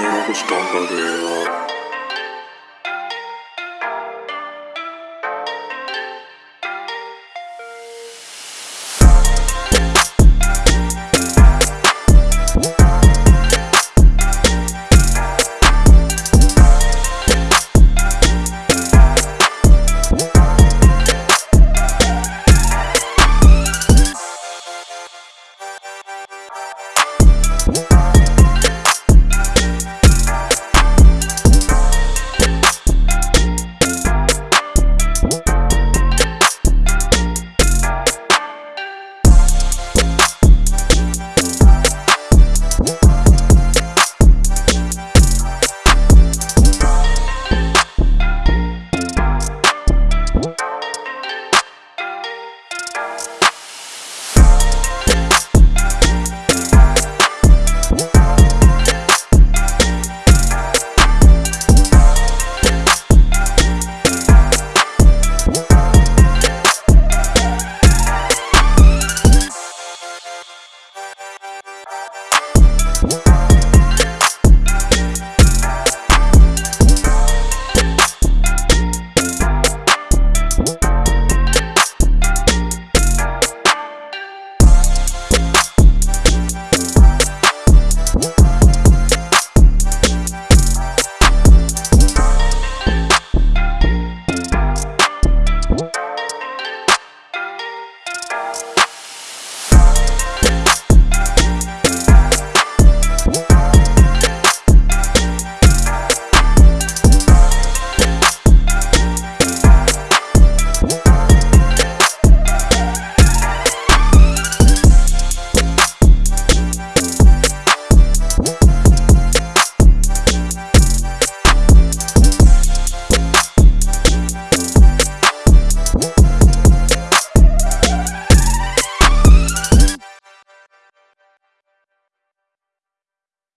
Never stronger,